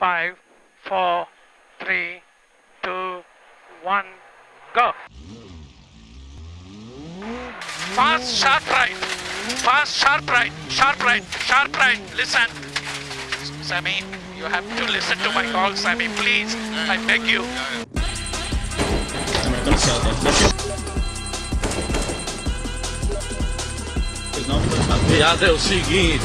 five, four, three, two, one, go. Fast, sharp right. Fast, sharp right. Sharp right. Sharp right. Listen. Sammy, you have to listen to my call, Sammy. Please. I beg you. Piada é o seguinte.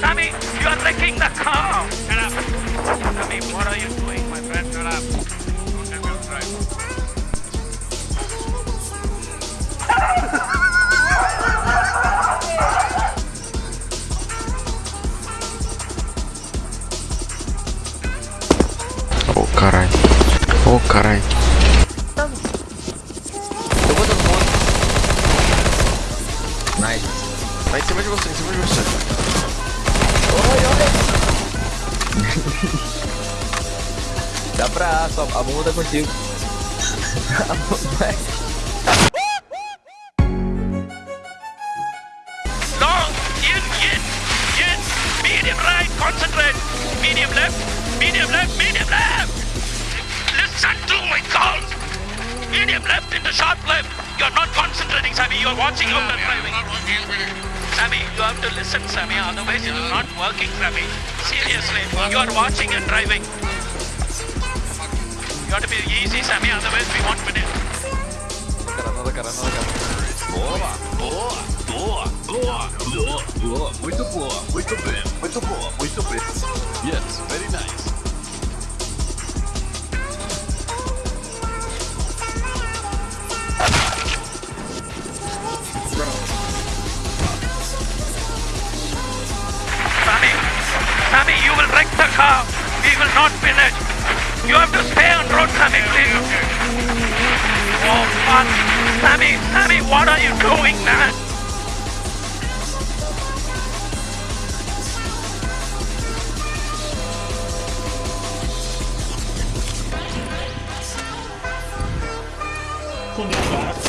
Sammy, Sammy, you are wrecking the car. Shut up. Sammy, what are you doing, my friend? Shut up. Don't let me drive. Ô carai. Ô carai. Eu vou dando ponto. Nice. Vai em cima de você, em cima de você. Dá pra só a bomba tá contigo. Long, in, in, in. Medium right, concentrate. Medium left, medium left, medium left. Listen to my call. Medium left into sharp left. Sammy. You're watching they're driving. Sammy, you have to listen, Sammy. Otherwise, it is not working, Sammy. Seriously, you are watching and driving. You have to be easy, Sammy. Otherwise, we won't win it. Nada, cara, nada, cara. Boa, boa, boa, boa, boa, boa, muito boa, muito bem, muito boa, muito bem. Yes, very nice. Car. We will not finish. You have to stay on road, Sammy, please. Oh, fuck. Sammy, Sammy, what are you doing, man? Quando eu faço.